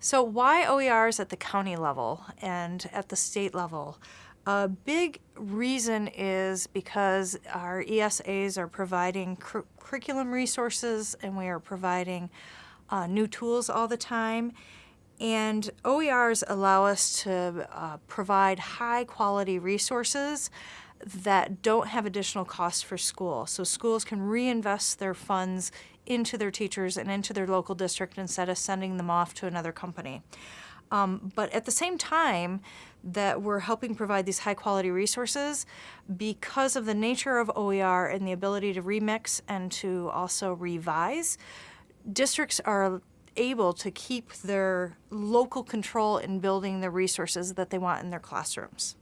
So why OERs at the county level and at the state level? A big reason is because our ESAs are providing cur curriculum resources and we are providing uh, new tools all the time. And OERs allow us to uh, provide high quality resources that don't have additional costs for school. So schools can reinvest their funds into their teachers and into their local district instead of sending them off to another company. Um, but at the same time that we're helping provide these high quality resources, because of the nature of OER and the ability to remix and to also revise, districts are able to keep their local control in building the resources that they want in their classrooms.